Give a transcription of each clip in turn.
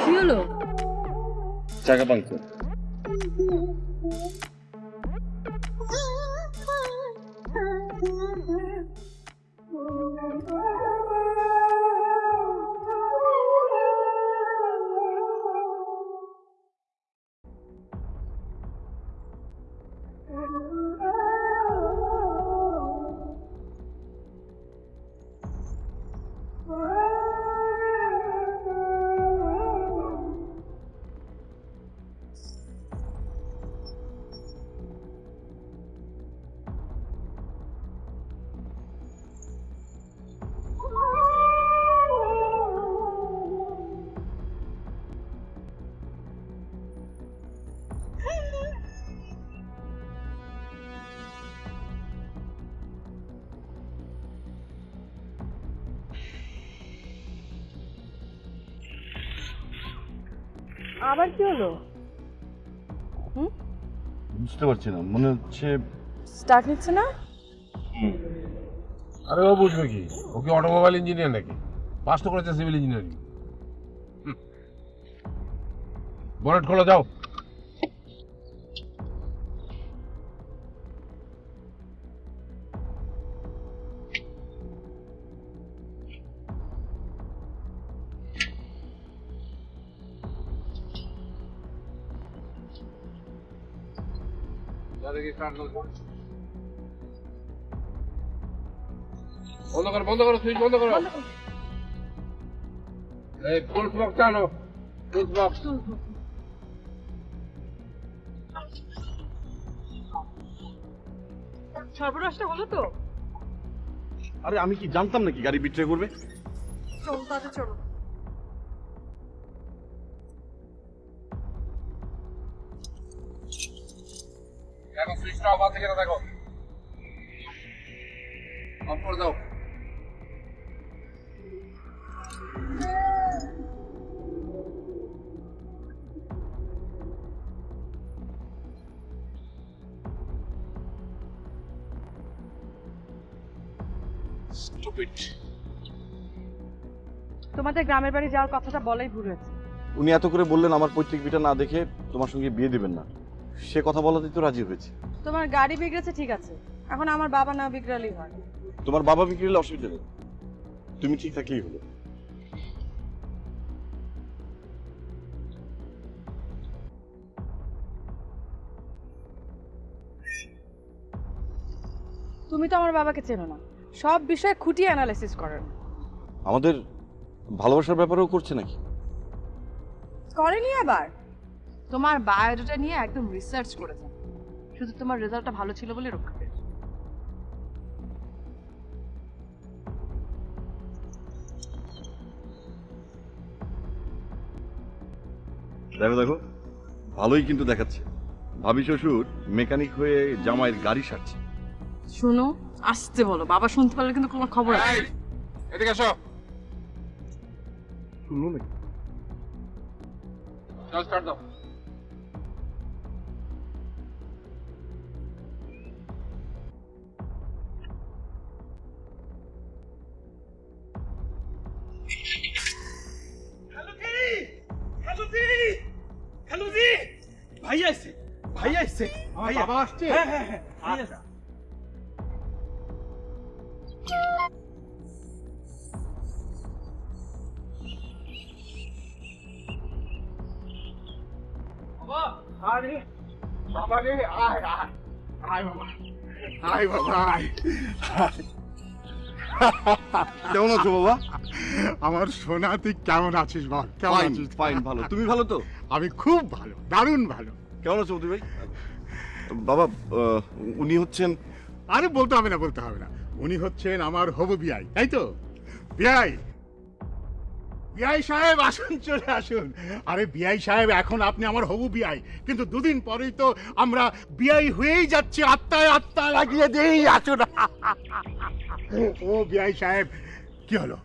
কি হলো চাকা বুঝতে পারছি না। মনে হচ্ছে স্টার্ট নিচ্ছে না? আরে ও বুঝবে কি? ও কি অটোমোবাইল ইঞ্জিনিয়ার নাকি? পাস তো করেছে সিভিল ইঞ্জিনিয়ারিং বনেট খোলা যাও। বন্ধ করো বন্ধ করো সুইচ বন্ধ করো। এই ফুল বক্স আনো ফুল বক্স। সর্বনাশটা হলো তো। আরে আমি কি জানতাম নাকি গাড়ি বিট্রে করবে? চলো তাতে চলো। দেখো সুইচটা অফ আছে কিনা দেখো। অফ করে দাও। স্টুপিড তোমাদের গ্রামের বাড়ি যাওয়ার কথাটা বলাই ভুল হয়েছে। উনি এত করে বললেন আমার পৈতৃক বিটা না দেখে তোমার সঙ্গে বিয়ে দিবেন না। সে কথা বলাতেই তো রাজি হয়েছে। তোমার গাড়ি বিগড়েছে ঠিক আছে। এখন আমার বাবা না বিগড়ালেই হয়। তোমার বাবা হলে অসুবিধা নেই। তুমি ঠিক থাকলেই হলো। তুমি তো আমার বাবাকে চেনো না। সব বিষয়ে খুঁটিয়ে অ্যানালাইসিস করেন। আমাদের ভালোবাসার ব্যাপারেও করছে নাকি? করেনি আবার? তোমার বায়োডাটা নিয়ে একদম রিসার্চ করেছে শুধু তোমার রেজাল্টটা ভালো ছিল বলে রক্ষা পেয়েছে। দেখো দেখো ভালোই কিন্তু দেখাচ্ছে। ভাবি শ্বশুর মেকানিক হয়ে জামাইয়ের গাড়ি সারছে। শোনো আসতে বলো বাবা শুনতে পারলে কিন্তু তোমার খবর আছে। এদিকে এসো। শুনলো নাকি? দাও। ভাই আসছে ভাই আসছে ভাই বাবা আসছে? হ্যাঁ হ্যাঁ হ্যাঁ। ভাই আরে বাবা রে আয় আয় আয় বাবা আয় বাবা আয়। কেমন আছো বাবা? আমার সোনা তুই কেমন আছিস বল? কেমন আছিস? ফাইন ভালো। তুমি ভালো তো? আমি খুব ভালো দারুণ ভালো। কেমন আছো মতি ভাই? বাবা উনি হচ্ছেন আরে বলতে হবে না বলতে হবে না। উনি হচ্ছেন আমার হবু বিআই তাই তো? বিআই বিআই সাহেব আসুন চলে আসুন। আরে বিআই সাহেব এখন আপনি আমার হবু বিআই। কিন্তু দুদিন পরেই তো আমরা বিআই হয়েই যাচ্ছি আত্মায় আত্মা লাগিয়ে দেই আসুন ও বিআই সাহেব কি হলো?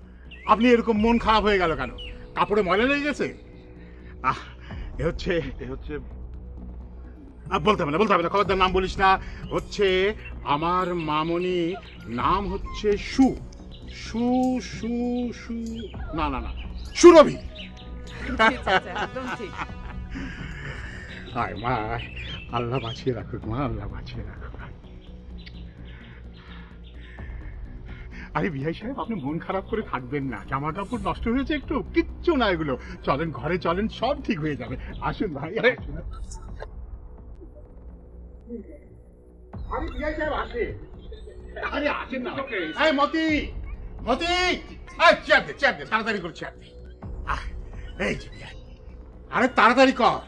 আপনি এরকম মন খারাপ হয়ে গেল কেন? কাপড়ে ময়লা লেগে গেছে? আহ এ হচ্ছে এ হচ্ছে বলতে হবে না, বলতে হবে না, খবরদার নাম বলিস না। হচ্ছে আমার মামনি নাম হচ্ছে সু। সু সু সু, না না না, সুরভি। হায় মা, আল্লাহ বাঁচিয়ে রাখুক মা, আল্লাহ বাঁচিয়ে রাখুক। আরে বিহাই সাহেব, আপনি মন খারাপ করে থাকবেন না জামা কাপড় নষ্ট হয়েছে একটু, কিচ্ছু না এগুলো। চলেন ঘরে, চলেন, সব ঠিক হয়ে যাবে। আসুন ভাই, আসুন। আরে বিহাই সাহেব আসে। আরে আসেন না এই মতি মতি। এই চেয়ার দে চেয়ার দে তাড়াতাড়ি করে চেয়ার দে। এই যে বিহাই আরে তাড়াতাড়ি কর।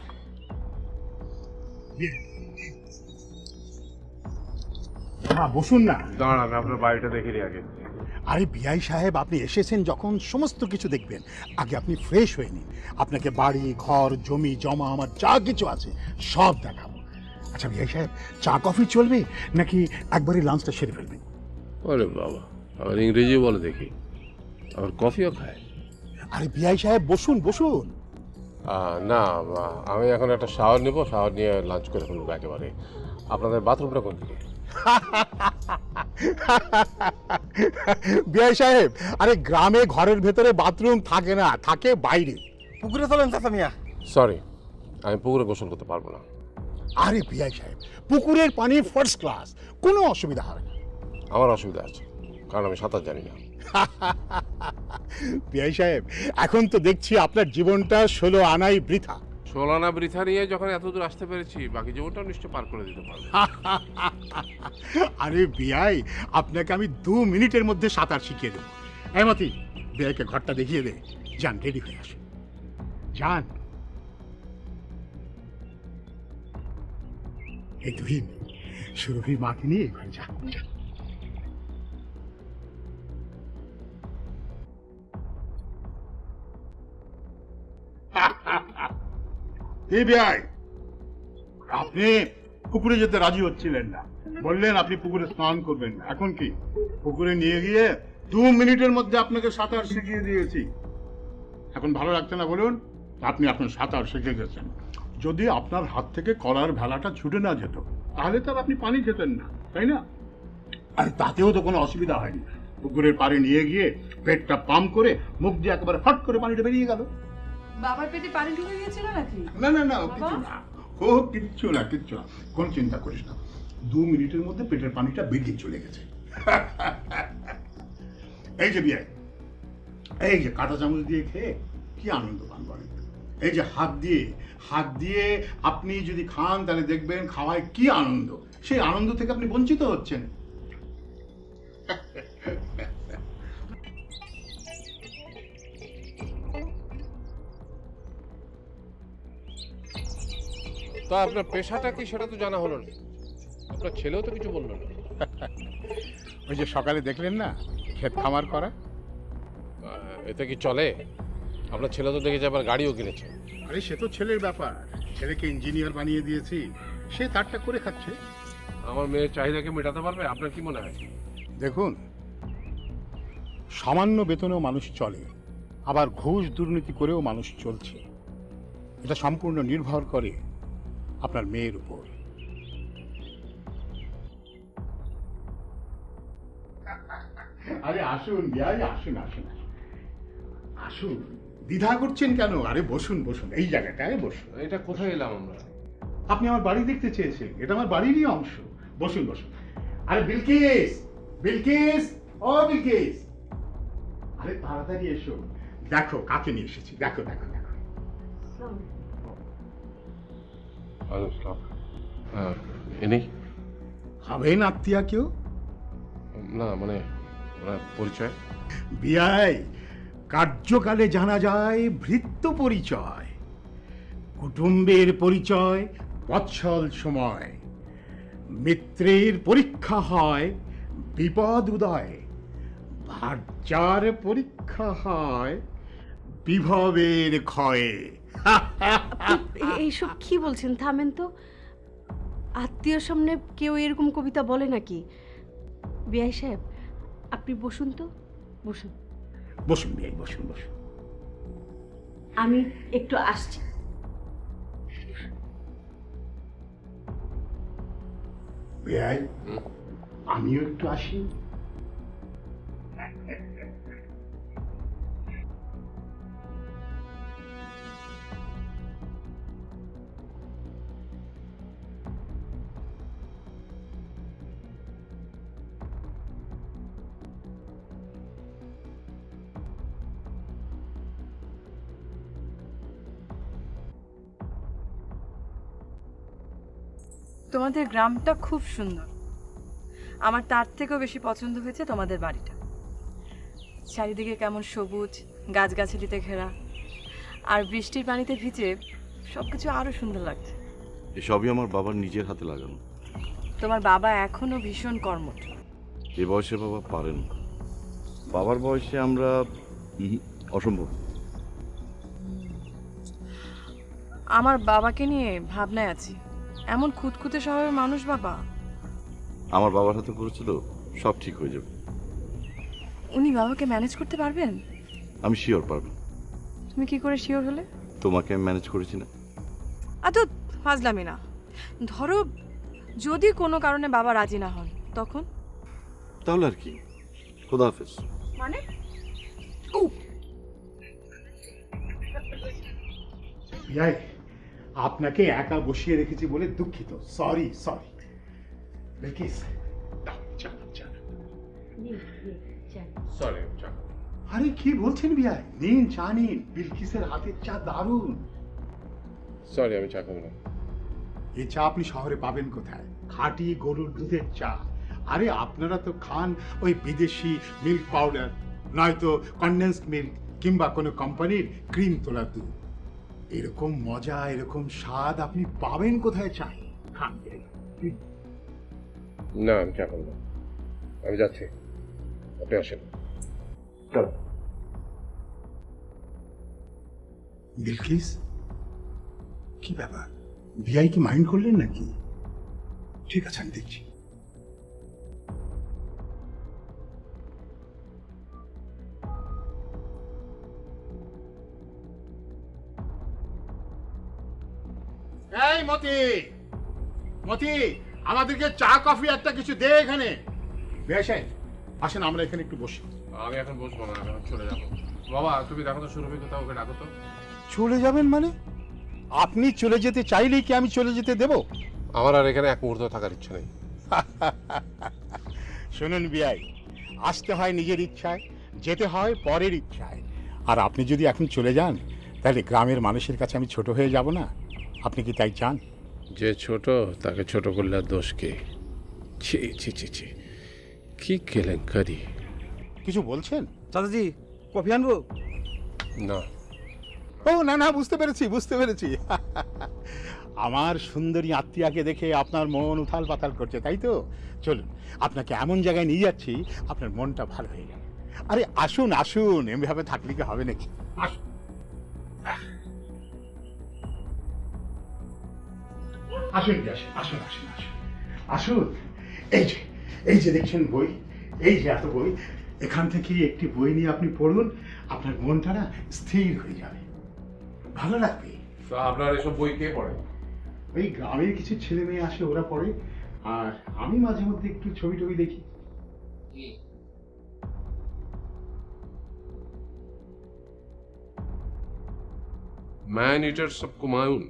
হ্যাঁ বসুন না। দাঁড়ান আপনার বাড়িটা দেখে নিই আগে। আরে বিআই সাহেব আপনি এসেছেন যখন সমস্ত কিছু দেখবেন। আগে আপনি ফ্রেশ হয়ে নিন। আপনাকে বাড়ি ঘর জমি জমা আমার যা কিছু আছে সব দেখাবো। আচ্ছা বিআই সাহেব চা কফি চলবে নাকি একবারই লাঞ্চটা সেরে ফেলবেন আরে বাবা আবার ইংরেজি বলে দেখি। আবার কফিও খায়। আরে বিআই সাহেব বসুন বসুন। না আমি এখন একটা শাওয়ার নেব শাওয়ার নিয়ে লাঞ্চ করে ফেলব একেবারে। আপনাদের বাথরুমটা কোন দিকে বিআই সাহেব আরে গ্রামে ঘরের ভেতরে বাথরুম থাকে না থাকে বাইরে। পুকুরে চলেন চাচা মিয়া। সরি আমি পুকুরে গোসল করতে পারব না। আরে বিআই সাহেব পুকুরের পানি ফার্স্ট ক্লাস কোনো অসুবিধা হবে না। আমার অসুবিধা আছে কারণ আমি সাঁতার জানি না। বিআই সাহেব এখন তো দেখছি আপনার জীবনটা ষোলো আনাই বৃথা। সোলানা বৃথা নিয়ে যখন এত দূর আসতে পেরেছি বাকি জীবনটাও নিশ্চয় পার করে দিতে পারব। আরে বিআই আপনাকে আমি দু মিনিটের মধ্যে সাঁতার শিখিয়ে দেবো। এমতি বিআইকে ঘরটা দেখিয়ে দে যান রেডি হয়ে আসুন। যান। এই সুরভির মাকে নিয়ে ঘরে যা। আপনি পুকুরে যেতে রাজি হচ্ছিলেন না। বললেন আপনি পুকুরে স্নান করবেন না। এখন কি? পুকুরে নিয়ে গিয়ে দু মিনিটের মধ্যে আপনাকে সাঁতার শিখিয়ে দিয়েছি। এখন ভালো লাগছে না বলুন? আপনি এখন সাঁতার শিখে গেছেন। যদি আপনার হাত থেকে কলার ভেলাটা ছুটে না যেত তাহলে তো আপনি পানি খেতেন না তাই না? আর তাতেও তো কোনো অসুবিধা হয়নি। পুকুরের পাড়ে নিয়ে গিয়ে পেটটা পাম্প করে মুখ দিয়ে একেবারে ফট করে পানিটা বেরিয়ে গেল। বাবার পেটে পানি ঢুকে গিয়েছিল নাকি? না না না কিছু না। ও কিচ্ছু না কিচ্ছু না। কোনো চিন্তা করিস না। দু মিনিটের মধ্যে পেটের পানিটা বেরিয়ে চলে গেছে। এই যে বিয়ে এই যে কাঁটা চামচ দিয়ে খেয়ে কি আনন্দ পান বলেন? এই যে হাত দিয়ে হাত দিয়ে আপনি যদি খান তাহলে দেখবেন খাওয়ায় কি আনন্দ। সেই আনন্দ থেকে আপনি বঞ্চিত হচ্ছেন। তো আপনার পেশাটা কি সেটা তো জানা হলো না। আপনার ছেলেও তো কিছু বলল না। ওই যে সকালে দেখলেন না ক্ষেত খামার করা? এতে কি চলে? আপনার ছেলে তো দেখেছে আবার গাড়িও কিনেছে। আরে সে তো ছেলের ব্যাপার। ছেলেকে ইঞ্জিনিয়ার বানিয়ে দিয়েছি। সে তারটা করে খাচ্ছে। আমার মেয়ের চাহিদাকে মেটাতে পারবে? আপনার কি মনে হয়? দেখুন সামান্য বেতনেও মানুষ চলে আবার ঘুষ দুর্নীতি করেও মানুষ চলছে। এটা সম্পূর্ণ নির্ভর করে আপনার মেয়ের উপর। আরে আসুন আসুন আসুন। আসুন। দ্বিধা করছেন কেন? আরে বসুন বসুন এই জায়গাটায় বসুন। এটা কোথায় এলাম আমরা? আপনি আমার বাড়ি দেখতে চেয়েছেন এটা আমার বাড়িরই অংশ। বসুন বসুন। আরে বিলকিস বিলকিস ও বিলকিস। আরে তাড়াতাড়ি এসো। দেখো কাকে নিয়ে এসেছি? দেখো দেখো দেখো। হ্যাঁ ইনি হবেন আত্মীয়া কেউ? না মানে পরিচয়? বিয়াই কার্যকালে জানা যায় ভৃত্য পরিচয়। কুটুম্বের পরিচয় বৎসল সময়। মিত্রের পরীক্ষা হয় বিপদ উদয়। ভার্যার পরীক্ষা হয় বিভবের ক্ষয়ে। এইসব কি বলছেন? থামেন তো। আত্মীয়র সামনে কেউ এরকম কবিতা বলে নাকি? বিআই সাহেব, আপনি বসুন তো। বসুন। বসুন বিয়াই বসুন বসুন। আমি একটু আসছি। আমিও একটু আসি। তোমাদের গ্রামটা খুব সুন্দর। আমার তার থেকেও বেশি পছন্দ হয়েছে তোমাদের বাড়িটা। চারিদিকে কেমন সবুজ গাছগাছালিতে ঘেরা আর বৃষ্টির পানিতে ভিজে সব কিছু আরও সুন্দর লাগছে। এসবই আমার বাবার নিজের হাতে লাগানো। তোমার বাবা এখনও ভীষণ কর্মঠ। এ বয়সে বাবা পারেন না। বাবার বয়সে আমরা অসম্ভব। আমার বাবাকে নিয়ে ভাবনায় আছি। এমন খুঁতখুঁতে স্বভাবের মানুষ বাবা? আমার বাবার হাতে পড়েছে তো সব ঠিক হয়ে যাবে। উনি বাবাকে ম্যানেজ করতে পারবেন? আমি শিওর পারব। তুমি কি করে শিওর হলে? তোমাকে আমি ম্যানেজ করেছি না। আ তো ফাজলামি না। ধরো যদি কোনো কারণে বাবা রাজি না হন তখন? তাহলে আর কি। খোদা হাফেজ। মানে? বিয়াই আপনাকে একা বসিয়ে রেখেছি বলে দুঃখিত। সরি সরি আরে কি বলছেন বিয়াই নিন চা নিন। বিলকিসের হাতের চা দারুণ। সরি আমি চা খাব না। এই চা আপনি শহরে পাবেন কোথায়? খাঁটি গরুর দুধের চা। আরে আপনারা তো খান ওই বিদেশি মিল্ক পাউডার নয়তো কন্ডেন্সড মিল্ক কিংবা কোনো কোম্পানির ক্রিম তোলা দুধ। এরকম মজা এরকম স্বাদ আপনি পাবেন কোথায় চাই? খান না আমি চা না। আমি যাচ্ছি। আপনি আসেন। বিলকিস কি ব্যাপার? ভিআই কি মাইন্ড করলেন নাকি? ঠিক আছে আমি দেখছি। মতি। মতি আমাদেরকে চা কফি একটা কিছু দে এখানে। বেশাই আসেন আমরা এখানে একটু বসি। আমি এখন বসবো না আমি এখন চলে যাব। বাবা তুমি দেখো তো সুরভি কোথাও ওকে ডাকো তো। চলে যাবেন মানে? আপনি চলে যেতে চাইলেই কি আমি চলে যেতে দেব? আমার আর এখানে এক মুহূর্ত থাকার ইচ্ছা নেই। শুনুন বিআই আসতে হয় নিজের ইচ্ছায় যেতে হয় পরের ইচ্ছায়। আর আপনি যদি এখন চলে যান তাহলে গ্রামের মানুষের কাছে আমি ছোট হয়ে যাব না? আপনি কি তাই চান? যে ছোট তাকে ছোট করলে আর দোষ কে? ছি ছি ছি ছি। কি কেলেঙ্কারি? কিছু বলছেন? চাচাজি কফি আনব? না। ও না না বুঝতে পেরেছি বুঝতে পেরেছি। আমার সুন্দরী আত্মীয়াকে দেখে আপনার মন উথাল পাতাল করছে তাই তো? চলুন আপনাকে এমন জায়গায় নিয়ে যাচ্ছি আপনার মনটা ভালো হয়ে যাবে আরে আসুন আসুন এমভাবে থাকলে কি হবে নাকি? আসুন আসুন কি আসুন আসুন আসুন আসুন। আসুন এই যে এই যে দেখছেন বই এই যে এত বই এখান থেকে একটি বই নিয়ে আপনি পড়ুন আপনার মনটা না স্থির হয়ে যাবে। ভালো লাগবে? তো আপনার এসব বই কে পড়ে? ওই গ্রামের কিছু ছেলে মেয়ে আসে ওরা পড়ে। আর আমি মাঝে মধ্যে একটু ছবি টবি দেখি। ম্যান ইটার্স অফ কুমায়ুন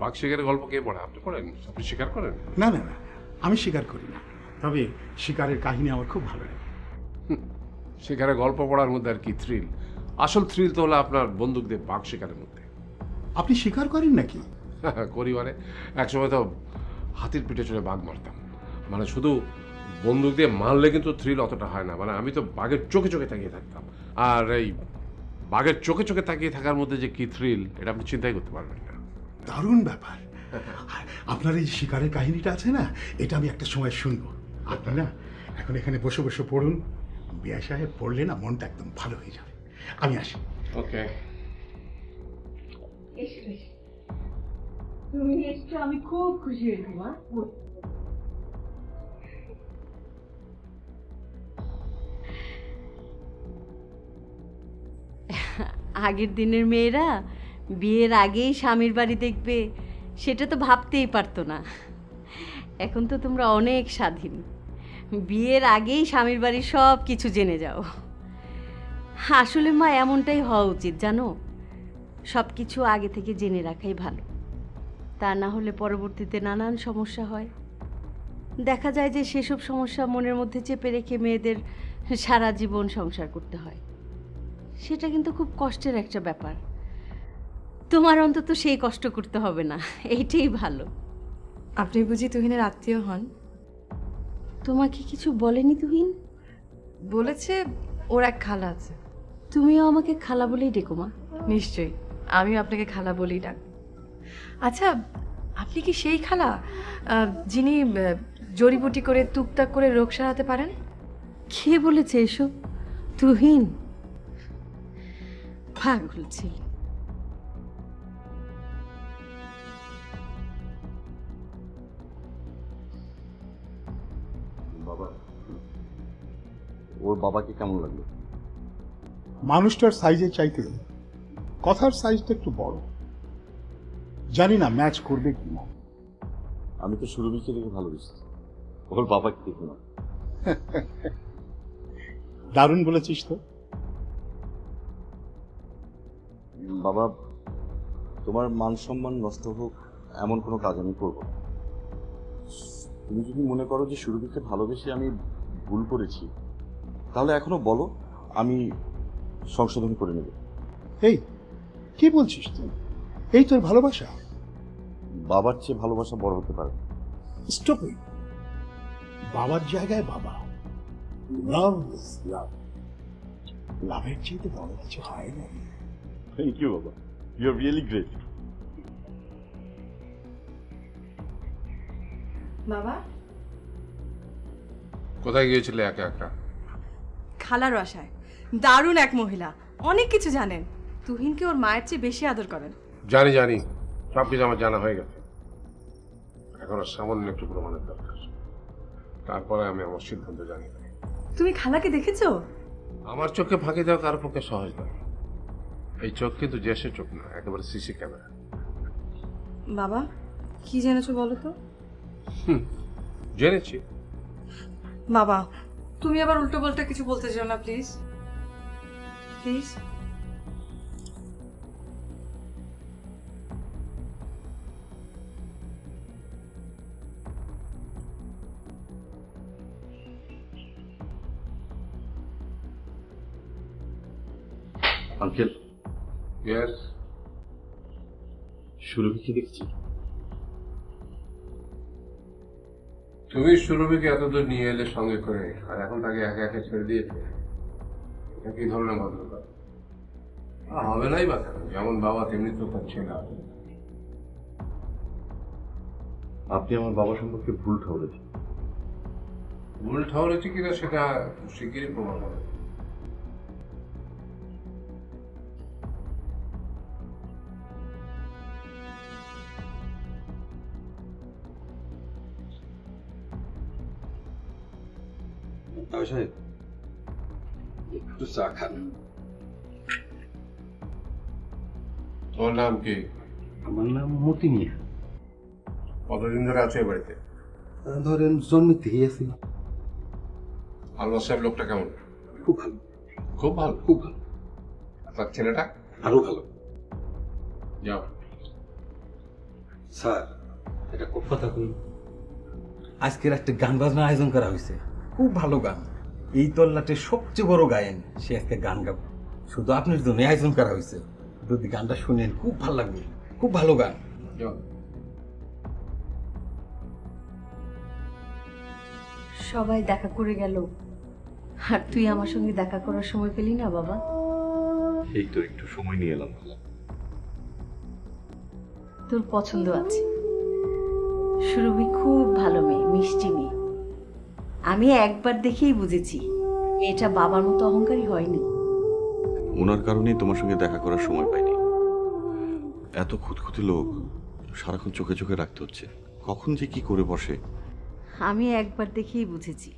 বাঘ শিকারের গল্প কে পড়ে? আপনি পড়েন। আপনি শিকার করেন? না না না আমি স্বীকার করি না। তবে শিকারের কাহিনী আমার খুব ভালো লাগে। শিকারের গল্প পড়ার মধ্যে আর কি থ্রিল আসল থ্রিল তো হলো আপনার বন্দুক দিয়ে বাঘ শিকারের মধ্যে। আপনি স্বীকার করেন নাকি? করি মানে একসময় তো হাতির পিঠে চড়ে বাঘ মারতাম। মানে শুধু বন্দুক দিয়ে মারলে কিন্তু থ্রিল অতটা হয় না। মানে আমি তো বাঘের চোখে চোখে তাকিয়ে থাকতাম। আর এই বাঘের চোখে চোখে তাকিয়ে থাকার মধ্যে যে কি থ্রিল এটা আপনি চিন্তাই করতে পারবেন না। দারুণ ব্যাপার। আর আপনার এই শিকারের কাহিনীটা আছে না এটা আমি একটা সময় শুনব। আপনি না এখন এখানে বসে বসে পড়ুন। বিয়া সাহেব পড়লে না মনটা একদম ভালো হয়ে যাবে। আমি আসি। ওকে। তুমি এসছো আমি খুব খুশি হয়েছি মা। আগের দিনের মেয়েরা বিয়ের আগেই স্বামীর বাড়ি দেখবে, সেটা তো ভাবতেই পারতো না। এখন তো তোমরা অনেক স্বাধীন। বিয়ের আগেই স্বামীর বাড়ির সব কিছু জেনে যাও। আসলে মা, এমনটাই হওয়া উচিত, জানো? সব কিছু আগে থেকে জেনে রাখাই ভালো। তা না হলে পরবর্তীতে নানান সমস্যা হয়। দেখা যায় যে সেসব সমস্যা মনের মধ্যে চেপে রেখে মেয়েদের সারা জীবন সংসার করতে হয়। সেটা কিন্তু খুব কষ্টের একটা ব্যাপার। তোমার অন্তত সেই কষ্ট করতে হবে না এইটাই ভালো। আপনি বুঝি তুহিনের আত্মীয় হন? তোমাকে কিছু বলেনি তুহিন? বলেছে ওর এক খালা আছে। তুমিও আমাকে খালা বলেই ডেকো মা। নিশ্চয়ই আমিও আপনাকে খালা বলেই ডাক। আচ্ছা আপনি কি সেই খালা আহ, যিনি আহ, জড়িবুটি করে টুকটাক করে রোগ সারাতে পারেন? কে বলেছে এসব? তুহিন? পাগল ছিল। ওর বাবাকে কেমন লাগল? মানুষটার সাইজের চাইতে কথার সাইজটা একটু বড়। জানি না ম্যাচ করবে কি না আমি তো সুরভিকে দেখে ভালোবেসেছি। ওর বাবাকে দেখি না। দারুণ বলেছিস তো। বাবা তোমার মান সম্মান নষ্ট হোক এমন কোনো কাজ আমি করব তুমি যদি মনে করো যে সুরভিকে ভালোবেসে আমি ভুল করেছি তাহলে এখনও বলো আমি সংশোধন করে নেব। এই কি বলছিস তুই? এই তোর ভালোবাসা? বাবার চেয়ে ভালোবাসা বড় হতে পারে। স্টপ বাবার জায়গায় বাবা। লাভ লাভ লাভের চাইতে বড় কিছু হয় না। থ্যাংক ইউ বাবা। ইউ আর রিয়েলি গ্রেট বাবা? কোথায় গিয়েছিলে একা একা? খালার বাসায়। দারুণ এক মহিলা। অনেক কিছু জানেন। তুহিনকে ওর মায়ের চেয়ে বেশি আদর করেন। জানি জানি। সব কিছু আমার জানা হয়ে গেছে। এখন সামান্য একটু প্রমাণের দরকার। তারপরে আমি আমার সিদ্ধান্ত জানি। তুমি খালাকে দেখেছ? আমার চোখে ফাঁকি দেওয়া কারও পক্ষে সহজ নয়। এই চোখ কিন্তু জেসের চোখ না একেবারে সিসি ক্যামেরা। বাবা কি জেনেছো বলো তো? জেনেছি। বাবা তুমি আবার উল্টো পাল্টা কিছু বলতে চাও না প্লিজ প্লিজ আঙ্কেল ইয়েস সুরভিকে দেখছি? তুমি সুরভিকে এতদূর নিয়ে এলে সঙ্গে করে আর এখন তাকে একা একা ছেড়ে দিয়েছে এটা কি ধরনের ভদ্রতা? হবে নাই বা যেমন বাবা তেমনি তো তার ছেলে। আপনি আমার বাবা সম্পর্কে ভুল ঠাউরেছেন ভুল ঠাউরেছে কিনা সেটা শিগগিরই প্রমাণ হবে। সাহেব একটু চা খান তোমার নাম কি আমার নাম মতি মিয়া কতদিন ধরে আছে বাড়িতে ধরেন জন্মের থেকেই আছি আল্লাহ সাহেব লোকটা কেমন খুব ভালো খুব ভালো খুব ভালো তার ছেলেটা আরও ভালো যাও স্যার এটা খুব কথা কই আজকের একটা গান বাজনার আয়োজন করা হয়েছে খুব ভালো গান এই তল্লাটের সবচেয়ে বড় গায়েন সে আজকে গান গাবে। শুধু আপনার জন্য আয়োজন করা হয়েছে যদি গানটা শুনেন খুব ভালো লাগবে। খুব ভালো গান। সবাই দেখা করে গেল। আর তুই আমার সঙ্গে দেখা করার সময় পেলি না বাবা? এই তো একটু সময় নিয়ে এলাম। তোর পছন্দ আছে। সুরভি খুব ভালো মেয়ে মিষ্টি মেয়ে। আমি একবার দেখেই বুঝেছি মেয়েটা বাবার মতো অহংকারী হয়নি। ওনার কারণেই তোমার সঙ্গে দেখা করার সময় পাইনি। এত খুঁতখুঁতে লোক সারাক্ষণ চোখে চোখে রাখতে হচ্ছে। কখন যে কি করে বসে। আমি একবার দেখেই বুঝেছি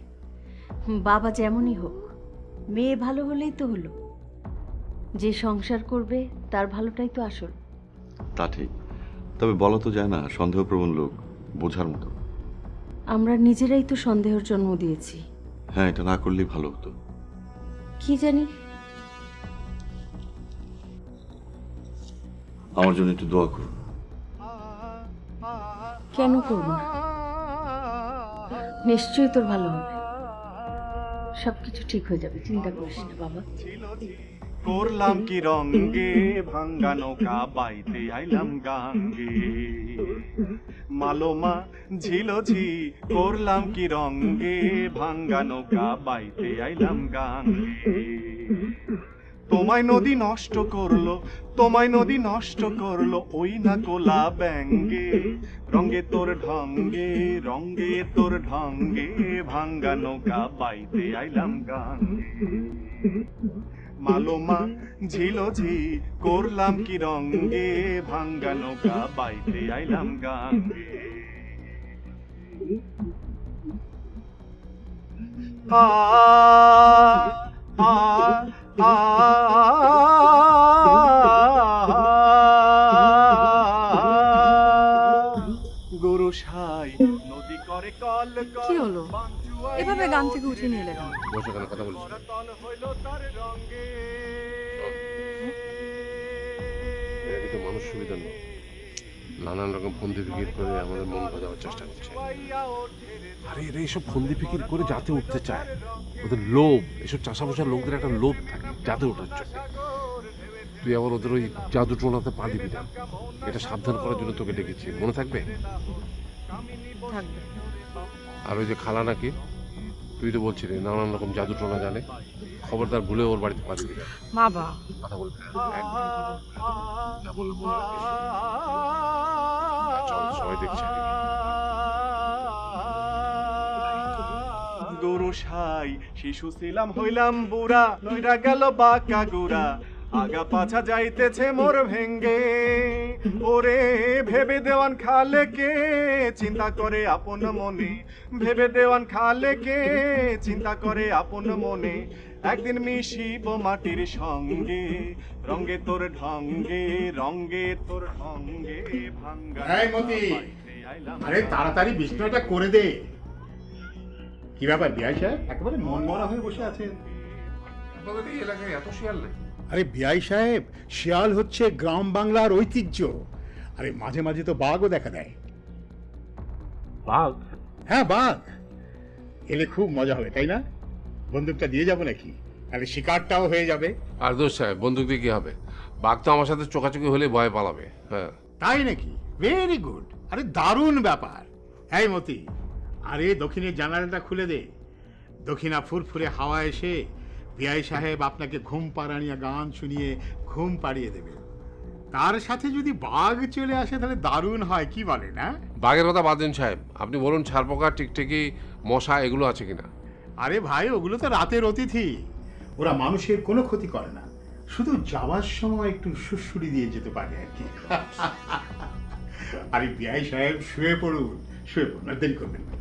বাবা যেমনই হোক মেয়ে ভালো হলেই তো হলো। যে সংসার করবে তার ভালোটাই তো আসল। তা ঠিক তবে বলা তো যায় না সন্দেহপ্রবণ লোক বোঝার মতো। আমরা নিজেরাই তো সন্দেহের জন্ম দিয়েছি। হ্যাঁ এটা না করলেই ভালো হতো। কি জানি? আমার জন্য একটু দোয়া করুন। কেন করব না? নিশ্চয়ই তোর ভালো হবে। সবকিছু ঠিক হয়ে যাবে চিন্তা করিস না বাবা। করলাম কি রঙ্গে? ভাঙ্গা নৌকা বাইতে আইলাম গাঙ্গে। মালোমা, ঝিলঝি, করলাম কি রঙ্গে? ভাঙ্গা নৌকা বাইতে আইলাম গাঙ্গে। তোমায় নদী নষ্ট করল, তোমায় নদী নষ্ট করল, ওই না কোলা ব্যাঙ্গে। রঙ্গে তোর ঢঙ্গে, রঙ্গে তোর ঢঙ্গে, ভাঙ্গা নৌকা বাইতে আইলাম গাঙ্গে। মালোমা ঝিলঝি করলাম কি রঙ্গে ভাঙ্গা নৌকা বাইতে আইলাম গাঙ্গে আ আ আ গুরু সাই নদী করে কল কল কি হলো? এভাবে গান থেকে উঠে নিয়ে এলে কেন? বসে কেন কথা বলছি এটা কিন্তু মানুষ সুবিধা নয় নানান রকম ফন্দি ফিকির করে আমাদের মন বাজাবার চেষ্টা করছে। আরে এরা এইসব ফন্দি ফিকির করে যাতে উঠতে চায়। ওদের লোভ এসব চাষা লোকদের একটা লোভ থাকে যাতে ওঠার জন্য। তুই আবার ওদের ওই জাদু টোনাতে পা দিবি না। এটা সাবধান করার জন্য তোকে ডেকেছি। মনে থাকবে? আর ওই যে খালা নাকি? তুই তো বলছিলি নানান রকম জাদু টোনা জানে। খবরদার ভুলে ওর বাড়িতে পা দিবি না বাবা। কথা বলবি না বলব। চল সবাই দেখছে। গুরু সাই শিশু ছিলাম হইলাম বুড়া নইরা গেল বাঁকা গুড়া। আগা পাছা যাইতেছে মোর ভেঙ্গে। ওরে ভেবে দেওয়ান খালে কে? চিন্তা করে আপন মনে। ভেবে দেওয়ান খালে কে? চিন্তা করে আপন মনে। একদিন মিশিব মাটির সঙ্গে। রঙ্গে তোর ঢঙ্গে রঙ্গে তোর ঢঙ্গে ভাঙ্গা। আরে তাড়াতাড়ি বিছনাটা করে দে। কি ব্যাপার বিআই সাহেব? একেবারে মন মরা হয়ে বসে আছেন। আপনাদের এই এলাকায় এত শিয়াল নেই? আরে বিআই সাহেব শিয়াল হচ্ছে গ্রাম বাংলার ঐতিহ্য। আরে মাঝে মাঝে তো বাঘও দেখা দেয়। বাঘ? হ্যাঁ বাঘ। এলে খুব মজা হবে তাই না? বন্দুকটা দিয়ে যাব নাকি? তাহলে শিকারটাও হয়ে যাবে। আর দোষ সাহেব বন্দুক দিয়ে কি হবে? বাঘ তো আমার সাথে চোখাচোখি হলে ভয় পালাবে হ্যাঁ। তাই নাকি? ভেরি গুড আরে দারুণ ব্যাপার। হ্যাঁ মতি আরে দক্ষিণের জানালাটা খুলে দে। দক্ষিণা ফুরফুরে হাওয়া এসে বিআই সাহেব আপনাকে ঘুম পাড়ানিয়া গান শুনিয়ে ঘুম পাড়িয়ে দেবে। তার সাথে যদি বাঘ চলে আসে তাহলে দারুণ হয় কি বলে না বাঘের কথা বাদ দিন সাহেব। আপনি বলুন ছারপোকা টিকটিকি মশা এগুলো আছে কিনা? আরে ভাই ওগুলো তো রাতের অতিথি। ওরা মানুষের কোনো ক্ষতি করে না। শুধু যাওয়ার সময় একটু সুড়সুড়ি দিয়ে যেতে পারে আর কি। আরে বিআই সাহেব শুয়ে পড়ুন। শুয়ে পড়ুন আর দেরি করবেন না।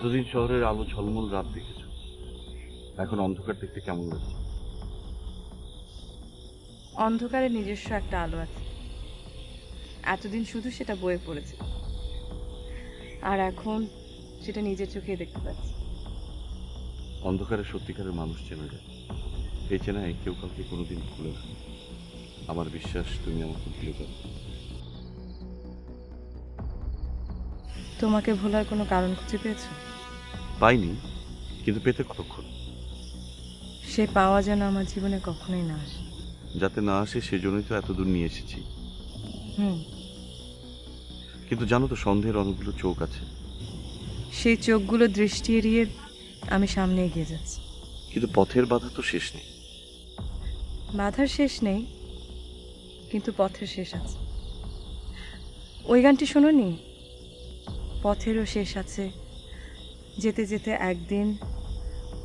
এতদিন শহরের আলো ঝলমল রাত দেখেছ। এখন অন্ধকার দেখতে কেমন লাগছে? অন্ধকারে নিজস্ব একটা আলো আছে। এতদিন শুধু সেটা বয়ে পড়েছে। আর এখন সেটা নিজের চোখে দেখতে পাচ্ছি। অন্ধকারে সত্যিকারের মানুষ চেনা যায়। এই চেনায় কেউ কাউকে কোনোদিন ভুলে না। আমার বিশ্বাস তুমি আমাকে ভুলে যাবে। তোমাকে ভোলার কোনো কারণ খুঁজে পেয়েছ? পাইনি কিন্তু পেতে কতক্ষণ? সে পাওয়া যেন আমার জীবনে কখনোই না আসে। যাতে না আসে সেজন্যই তো এতদূর নিয়ে এসেছি। হুম। কিন্তু জানো তো সন্দেহের অনেকগুলো চোখ আছে। সেই চোখগুলো দৃষ্টি এড়িয়ে আমি সামনে এগিয়ে যাচ্ছি। কিন্তু পথের বাধা তো শেষ নেই। বাধার শেষ নেই কিন্তু পথের শেষ আছে। ওই গানটি শোনোনি? পথেরও শেষ আছে যেতে যেতে একদিন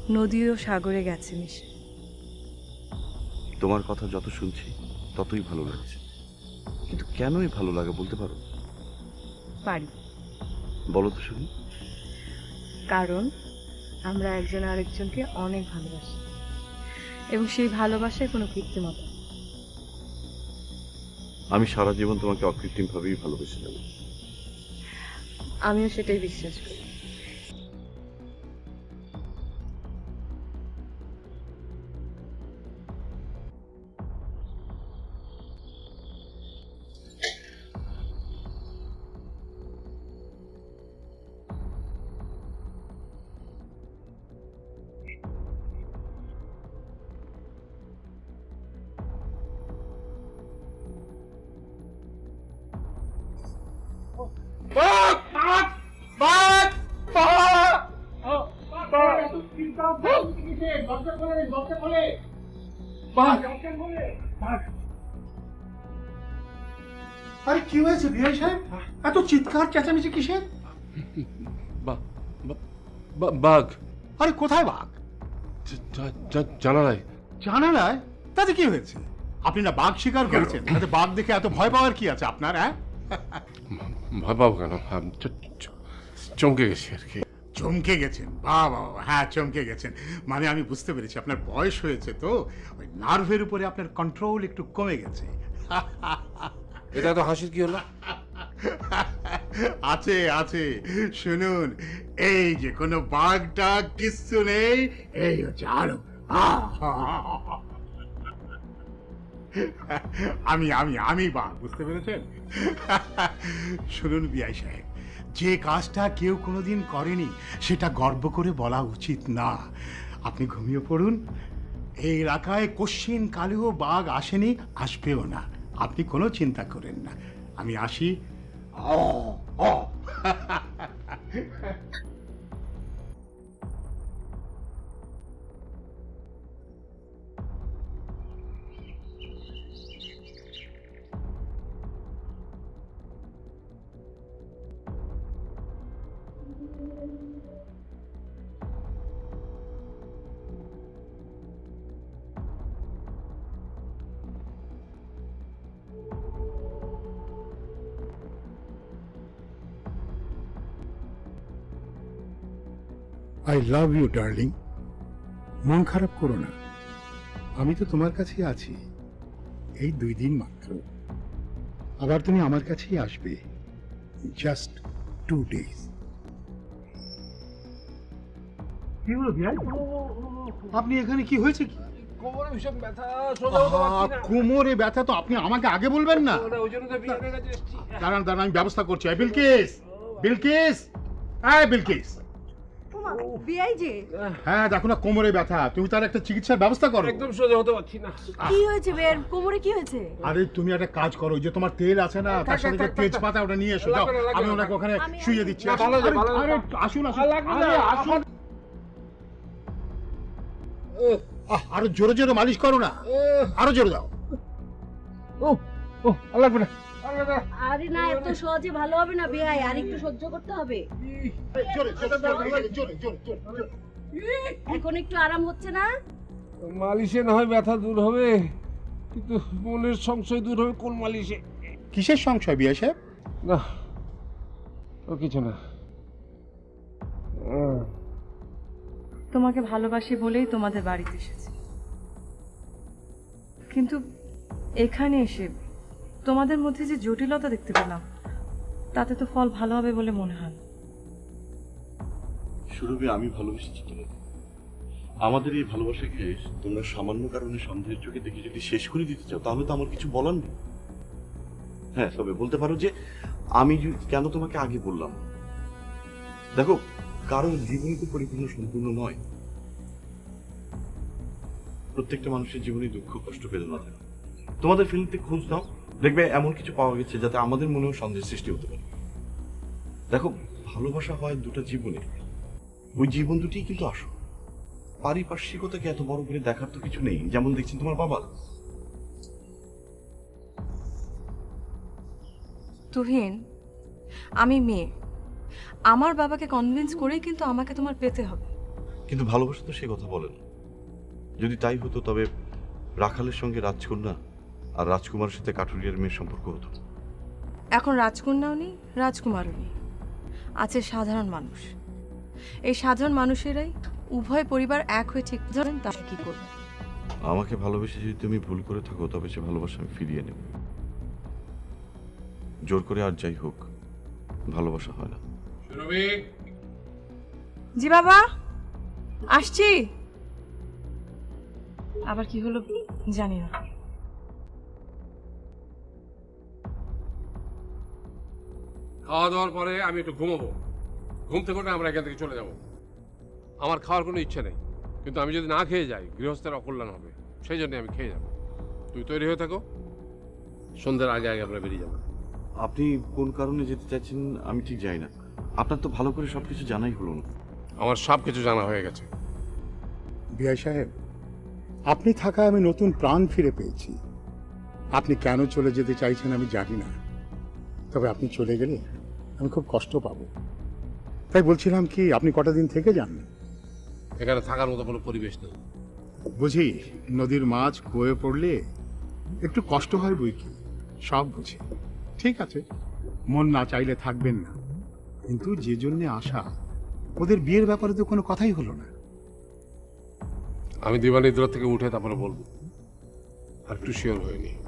নদীও সাগরে গেছে মিশে। তোমার কথা যত শুনছি ততই ভালো লাগছে। কিন্তু কেনই ভালো লাগে বলতে পারো? পারি। বলো তো শুনি। কারণ আমরা একজন আরেকজনকে অনেক ভালোবাসি। এবং সেই ভালোবাসায় কোনো কৃত্রিমতা। আমি সারা জীবন তোমাকে অকৃত্রিমভাবেই ভালোবেসে যাব। আমিও সেটাই বিশ্বাস করি। কি হয়েছে বিআই সাহেব? এত চিৎকার চেঁচামেচি কিসের? বাঘ। আরে কোথায় বাঘ? জানালায়। জানালায়? তাতে কি হয়েছে? আপনি না বাঘ শিকার করেছেন তাতে বাঘ দেখে এত ভয় পাওয়ার কি আছে আপনার হ্যাঁ? ভয় পাবো কেন? চমকে গেছি আর কি। চমকে গেছেন বাহ, হ্যাঁ চমকে গেছেন। মানে আমি বুঝতে পেরেছি আপনার বয়স হয়েছে তো ওই নার্ভের উপরে আপনার কন্ট্রোল একটু কমে গেছে। এটা তো হাসির কি হলো? আছে আছে। শুনুন, এই যে কোনো বাঘ টাগ কিচ্ছু নেই, এই হচ্ছে আরও আমি আমি আমি বাঘ, বুঝতে পেরেছেন? শুনুন, বিআই সাহেব, যে কাজটা কেউ কোনোদিন করেনি, সেটা গর্ব করে বলা উচিত না। আপনি ঘুমিয়ে পড়ুন। এই এলাকায় কোশ্চিন কালেও বাঘ আসেনি, আসবেও না। আপনি কোনো চিন্তা করেন না আমি আসি ও অ। লাভ ইউ ডার্লিং মন খারাপ করো না। আমি তো তোমার কাছেই আছি। এই দুই দিন মাত্র। আবার তুমি আমার কাছেই আসবে। জাস্ট টু ডেজ কি হলো বিয়াই আপনি এখানে কি হয়েছে কি? কোমরে ভীষণ ব্যথা আহা, কোমরে ব্যথা তো আপনি আমাকে আগে বলবেন না। ওই জন্য তো বিয়ের কাছে এসেছি দাঁড়ান দাঁড়ান আমি ব্যবস্থা করছি। বিলকিস! বিলকিস! হ্যাঁ বিলকিস! বিআই যে হ্যাঁ দেখো না কোমরে ব্যথা। তুমি তার একটা চিকিৎসার ব্যবস্থা করো। একদম সোজা হতে পারছি না। কি হয়েছে বের? কোমরে কি হয়েছে? আরে তুমি একটা কাজ করো যে তোমার তেল আছে না তার সাথে যে তেজপাতা ওটা নিয়ে এসো যাও। আমি ওনাকে ওখানে শুয়ে দিচ্ছি ভালো আরে, আসুন আসুন। আর আসুন। আরও জোরে জোরে মালিশ করো না। আরও জোরে দাও ও লাগবে না। আরে না এত সহজে ভালো হবে না বিআই আর একটু সহ্য করতে হবে। জোরে জোরে জোরে জোরে জোরে জোরে এখন একটু আরাম হচ্ছে না? মালিশে না হয় ব্যথা দূর হবে কিন্তু মনের সংশয় দূর হবে কোন মালিশে? কিসের সংশয় বিয়ে সাহেব? না ও কিছু না। তোমাকে ভালোবাসি বলেই তোমাদের বাড়িতে এসেছি। কিন্তু এখানে এসে তোমাদের মধ্যে যে জটিলতা দেখতে পেলাম, তাতে তো ফল ভালো হবে বলে মনে হয়। সুরভি, আমি ভালোবেসেছি তোমাকে আমাদের এই ভালোবাসাকে তোমরা সামান্য কারণে সন্দেহের চোখে দেখে যদি শেষ করে দিতে চাও, তাহলে তো আমার কিছু বলার নেই। হ্যাঁ তবে বলতে পারো যে, আমি কেন তোমাকে আগে বললাম? দেখো, কারোর জীবনই তো পরিপূর্ণ সম্পূর্ণ নয়। প্রত্যেকটা মানুষের জীবনে দুঃখ, কষ্ট, বেদনা থাকে। তোমাদের ফিল্মতে খোঁজ নাও। দেখবে এমন কিছু পাওয়া গেছে যাতে আমাদের মনেও সন্দেহের সৃষ্টি হতে পারে। দেখো ভালোবাসা হয় দুটো জীবনে। ওই জীবন দুটি কিন্তু আসো পারিপার্শ্বিকতাকে এত বড় করে দেখার তো কিছু নেই যেমন দেখছেন তোমার বাবা। তুহিন আমি মেয়ে। আমার বাবাকে কনভিন্স করেই কিন্তু আমাকে তোমার পেতে হবে। কিন্তু ভালোবাসা তো সে কথা বলে না। যদি তাই হতো তবে রাখালের সঙ্গে রাজকন্যা আর রাজকুমারের সাথে কাঠুরিয়ার মেয়ের সম্পর্ক হতো। এখন রাজকন্যাও নেই রাজকুমারও নেই। আছে সাধারণ মানুষ। এই সাধারণ মানুষেরাই উভয় পরিবার এক হয়ে ঠিক ধরেন তা কি করবে? আমাকে ভালোবেসে যদি তুমি ভুল করে থাকো তবে সে ভালোবাসা আমি ফিরিয়ে নেব। জোর করে আর যাই হোক ভালোবাসা হয় না। জি বাবা আসছি। আবার কি হলো জানি না। খাওয়া দাওয়ার পরে আমি একটু ঘুমাবো। ঘুম থেকে উঠে আমরা এখান থেকে চলে যাব। আমার খাওয়ার কোনো ইচ্ছে নেই কিন্তু আমি যদি না খেয়ে যাই গৃহস্থের অকল্যাণ হবে সেই জন্য আমি খেয়ে যাব। তুই তৈরি হয়ে থাকো। সন্ধ্যার আগে আগে আমরা বেরিয়ে যাব। আপনি কোন কারণে যেতে চাইছেন আমি ঠিক জানি না। আপনার তো ভালো করে সবকিছু জানাই হলো না। আমার সব কিছু জানা হয়ে গেছে। বিআই সাহেব আপনি থাকায় আমি নতুন প্রাণ ফিরে পেয়েছি। আপনি কেন চলে যেতে চাইছেন আমি জানি না। তবে আপনি চলে গেলে আমি খুব কষ্ট পাবো। তাই বলছিলাম কি আপনি কটা দিন থেকে যান? এখানে থাকার মতো কোনো পরিবেশ নেই। বুঝি নদীর মাছ কুয়ে পড়লে একটু কষ্ট হয় বই কি? সব বুঝি। ঠিক আছে মন না চাইলে থাকবেন না। কিন্তু যে জন্যে আসা ওদের বিয়ের ব্যাপারে তো কোনো কথাই হলো না। আমি দিবানিদ্রা থেকে উঠে তারপরে বলব। আর একটু শিওর হয়নি।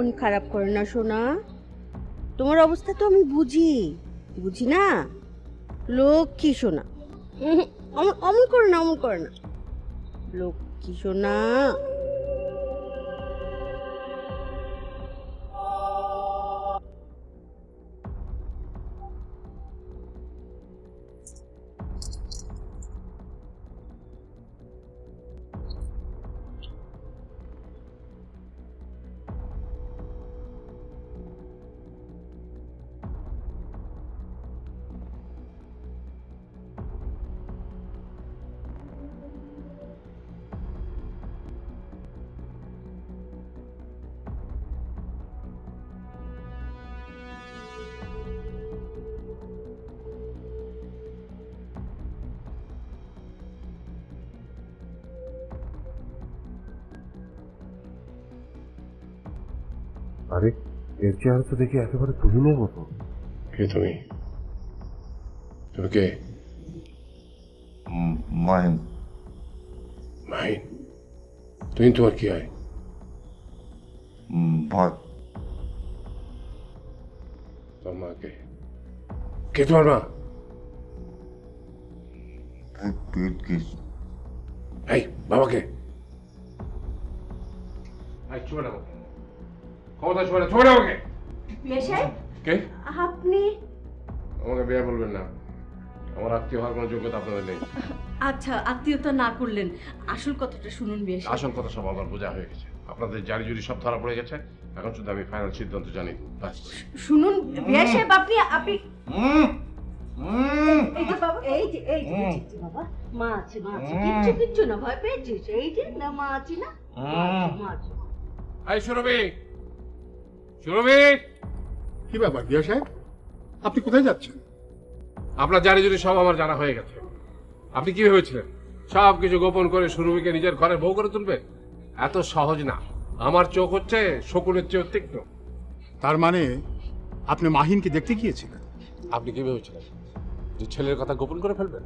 মন খারাপ করে না, সোনা। তোমার অবস্থা তো আমি বুঝি। বুঝি না? লক্ষ্মী, সোনা। অমন অমন করে না, অমন করে না। লক্ষ্মী, সোনা। আরে এর চেহারা তো দেখি একেবারে তুহিনের মতো। কে তুমি? তুমি কে? মাহিন। মাহিন? তুমি তোমার কি হয়? মাকে। কে তোমার মা? এই বাবাকে। চুপ না চুপ কে? আপনি? আমাকে বিয়ে বলবেন না। আমার আত্মীয় হওয়ার কোনো যোগ্যতা আপনাদের নেই। আচ্ছা আত্মীয়তা না করলেন আসল কথাটা শুনুন বেশ আসল কথা সব আমার বোঝা হয়ে গেছে। আপনাদের জারি জুরি সব ধরা পড়ে গেছে। এখন শুধু আমি ফাইনাল সিদ্ধান্ত জানি। শুনুন বিয়া সাহেব আপনি আপনি এই যে বাবা এই যে এই যে বাবা মা আছে মা আছে। কিচ্ছু কিচ্ছু না ভয় পেয়েছিস? এই যে না মা আছে না? মা আছে, মা আছে। এই সুরভি সুরভি কি ব্যাপার বিয়া সাহেব? আপনি কোথায় যাচ্ছেন? আপনার জারি জুরি সব আমার জানা হয়ে গেছে। আপনি কি ভেবেছিলেন? সব কিছু গোপন করে সুরভিকে নিজের ঘরে বউ করে তুলবে? এত সহজ না। আমার চোখ হচ্ছে শকুনের চেয়েও তীক্ষ্ণ। তার মানে আপনি মাহিনকে দেখতে গিয়েছিলেন? আপনি কি ভেবেছিলেন? যে ছেলের কথা গোপন করে ফেলবেন?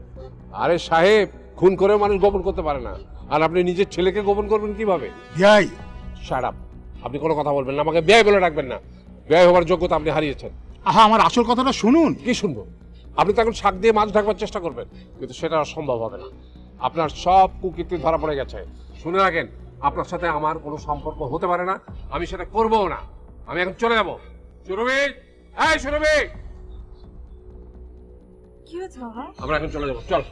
আরে সাহেব খুন করেও মানুষ গোপন করতে পারে না। আর আপনি নিজের ছেলেকে গোপন করবেন কীভাবে? বিয়াই শাট আপনি কোনো কথা বলবেন না আমাকে ব্যয় বলে রাখবেন না। ব্যয় হওয়ার যোগ্যতা আপনি হারিয়েছেন। আহা আমার আসল কথাটা শুনুন। কি শুনব? আপনি তো এখন শাক দিয়ে মাছ ঢাকবার চেষ্টা করবেন কিন্তু সেটা আর সম্ভব হবে না। আপনার সব কুকীর্তি ধরা পড়ে গেছে। শুনে রাখেন আপনার সাথে আমার কোনো সম্পর্ক হতে পারে না আমি সেটা করবও না। আমি এখন চলে যাব। সুরভি! এই সুরভি! কি হয়েছে বাবা? আমরা এখন চলে যাব চল।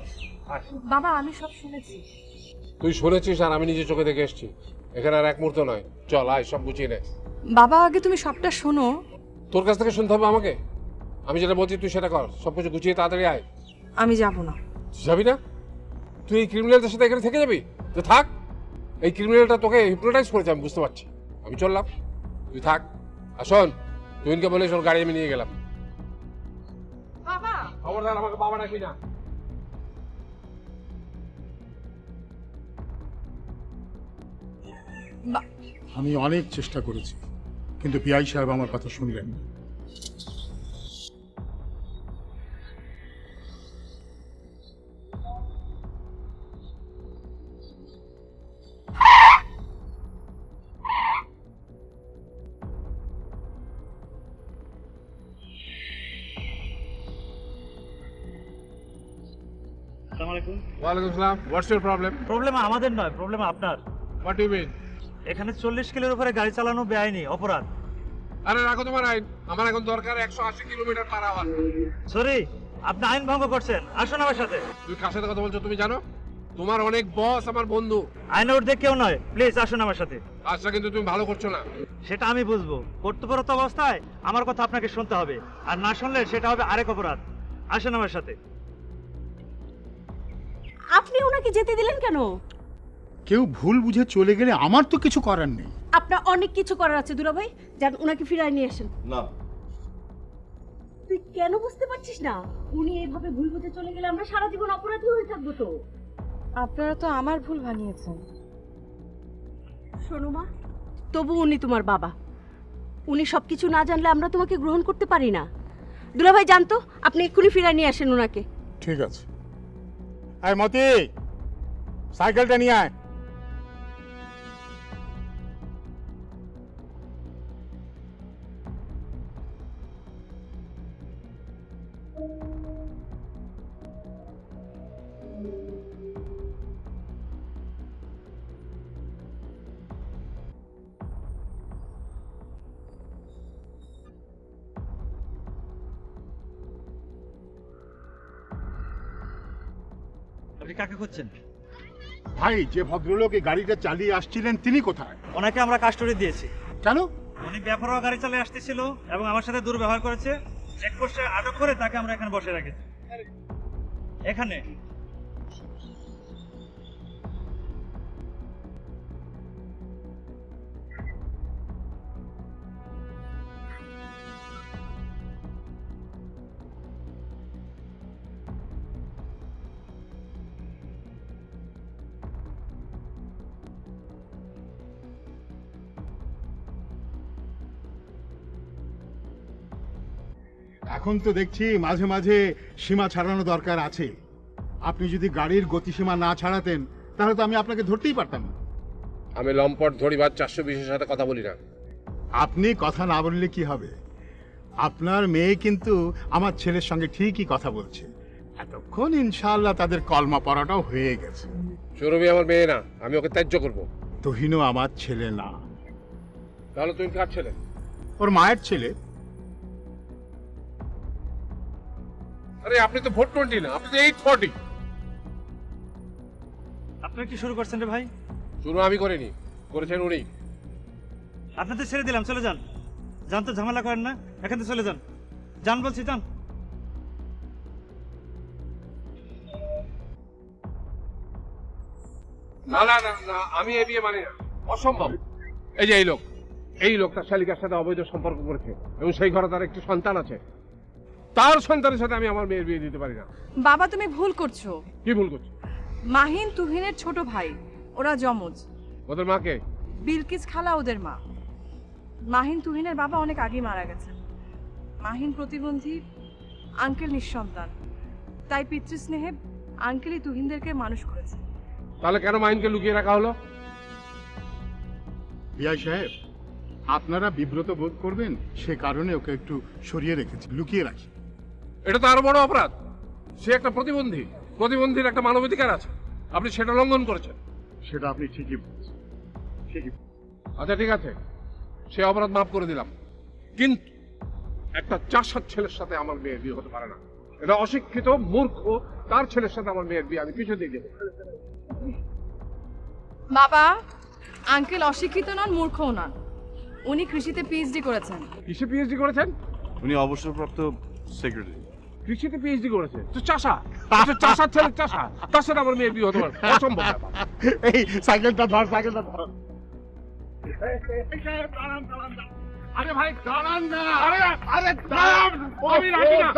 বাবা আমি সব শুনেছি। তুই শুনেছিস আর আমি নিজে চোখে দেখে এসেছি। এখানে আর এক মুহূর্ত নয়। চল আয় সব গুছিয়ে নে। বাবা আগে তুমি সবটা শোনো। তোর কাছ থেকে শুনতে হবে আমাকে? আমি যেটা বলছি তুই সেটা কর। সব কিছু গুছিয়ে তাড়াতাড়ি আয়। আমি যাব না। যাবি না? তুই এই ক্রিমিনালদের সাথে এখানে থেকে যাবি? তো থাক। এই ক্রিমিনালটা তোকে হিপনোটাইজ করেছে আমি বুঝতে পারছি। আমি চললাম। তুই থাক। আর শোন তুহিনকে বলে শোন গাড়ি আমি নিয়ে গেলাম। বাবা! খবরদার আমাকে বাবা ডাকবি না। আমি অনেক চেষ্টা করেছি কিন্তু পিআই সাহেব আমার কথা শুনলেন না। ওয়ালাইকুম আসসালাম হোয়াটস ইউর প্রবলেম প্রবলেম আমাদের নয় প্রবলেম আপনার। হোয়াট ইউ মিন এখানে চল্লিশ কিলোর উপরে গাড়ি চালানো বেআইনি অপরাধ। আরে রাখো তোমার আইন আমার এখন দরকার একশো আশি কিলোমিটার পার আওয়ার। সরি আপনি আইন ভঙ্গ করছেন আসুন আমার সাথে। তুমি কার সাথে কথা বলছো তুমি জানো? তোমার অনেক বস আমার বন্ধু। আইনের ঊর্ধ্বে কেউ নয় প্লিজ আসুন আমার সাথে। কাজটা কিন্তু তুমি ভালো করছ না। সেটা আমি বুঝব। কর্তব্যরত অবস্থায় আমার কথা আপনাকে শুনতে হবে আর না শুনলে সেটা হবে আরেক অপরাধ। আসুন আমার সাথে। আপনি ওনাকে যেতে দিলেন কেন? কেউ ভুল বুঝে চলে গেলে আমার তো কিছু করার নেই। আপনার অনেক কিছু করার আছে দুলাভাই। যান ওনাকে ফিরায় নিয়ে আসেন। না। তুই কেন বুঝতে পারছিস না? উনি এইভাবে ভুল বুঝে চলে গেলে আমরা সারা জীবন অপরাধী হয়ে থাকব তো। আপনারা তো আমার ভুল বানিয়েছেন শোনো মা তবু উনি তোমার বাবা। উনি সব কিছু না জানলে আমরা তোমাকে গ্রহণ করতে পারি না। দুলাভাই জানতো আপনি এক্ষুনি ফিরায় নিয়ে আসেন ওনাকে ঠিক আছে। আয় মতি সাইকেলটা নিয়ে আয়। খুঁজছেন ভাই যে ভদ্রলোক এই গাড়িটা চালিয়ে আসছিলেন তিনি কোথায়? ওনাকে আমরা কাস্টডি দিয়েছি। কেন? উনি বেপরোয়া গাড়ি চালিয়ে আসতেছিল এবং আমার সাথে দুর্ব্যবহার করেছে। চেকপোস্টে আটক করে তাকে আমরা এখানে বসে রেখেছি। এখানে এখন তো দেখছি মাঝে মাঝে সীমা ছাড়ানো দরকার আছে। আপনি যদি গাড়ির গতিসীমা না ছাড়াতেন তাহলে তো আমি আপনাকে ধরতেই পারতাম। না। আমি লম্পট ধরিবার চারশো বিশের সাথে কথা বলি না। আপনি কথা না বললে কি হবে? আপনার মেয়ে কিন্তু আমার ছেলের সঙ্গে ঠিকই কথা বলছে। এতক্ষণ ইনশাআল্লাহ তাদের কলমা পড়াটাও হয়ে গেছে। সৌরভী আমার মেয়ে না আমি ওকে ত্যায্য করব। তহিনও আমার ছেলে না। তাহলে তুমি কার ছেলে? ওর মায়ের ছেলে। আরে আপনি তো ভোট টোয়েন্টি না আপনি তো এইট ফর্টি আপনার কি শুরু করছেন রে ভাই? শুরু আমি করিনি করেছেন উনি। আপনাদের ছেড়ে দিলাম চলে যান। যান তো ঝামেলা করেন না এখান থেকে চলে যান। যান বলছি যান। না না না না আমি এ বিয়ে মানি না অসম্ভব। এই যে এই লোক এই লোক তার শালিকার সাথে অবৈধ সম্পর্ক করেছে এবং সেই ঘরে তার একটি সন্তান আছে। তার সন্তানের সাথে আমি আমার মেয়ের বিয়ে দিতে পারি না। বাবা তুমি ভুল করছ। কি ভুল করছি? মাহিন তুহিনের ছোট ভাই ওরা যমজ। ওদের মাকে বিলকিস খালা ওদের মা। মাহিন তুহিনের বাবা অনেক আগে মারা গেছেন। মাহিন প্রতিবন্ধী আঙ্কেল নিঃসন্তান। তাই পিতৃস্নেহে আঙ্কেলই তুহিনদেরকে মানুষ করেছে। তাহলে কেন মাইনকে লুকিয়ে রাখা হলো? বিআই সাহেব আপনারা বিব্রত বোধ করবেন সে কারণে ওকে একটু সরিয়ে রেখেছি লুকিয়ে রাখি। এটা তো আরও বড় অপরাধ। সে একটা প্রতিবন্ধী। প্রতিবন্ধীর একটা মানবাধিকার আছে। আপনি সেটা লঙ্ঘন করেছেন। সেটা আপনি ঠিকই বলছেন। ঠিকই আচ্ছা ঠিক আছে। সে অপরাধ মাফ করে দিলাম। কিন্তু একটা চাষার ছেলের সাথে আমার মেয়ের বিয়ে হতে পারে না। এটা অশিক্ষিত মূর্খ তার ছেলের সাথে আমার মেয়ের বিয়ে আমি পিছু দিয়ে দেবো বাবা আঙ্কেল অশিক্ষিত নন মূর্খও নন। উনি কৃষিতে পিএইচডি করেছেন। কিসে পিএইচডি করেছেন? উনি অবসরপ্রাপ্ত সেক্রেটারি কৃষিতে পিএইচডি করেছে। তো চাষা চাষার ছেলে চাষা তার সাথে আমার মেয়ে বিয়ে হতে পারে। অসম্ভব এই সাইকেলটা ধর সাইকেলটা ধর। আরে ভাই দাঁড়ান না। আরে আরে দাঁড়ান। আমি রাখি না।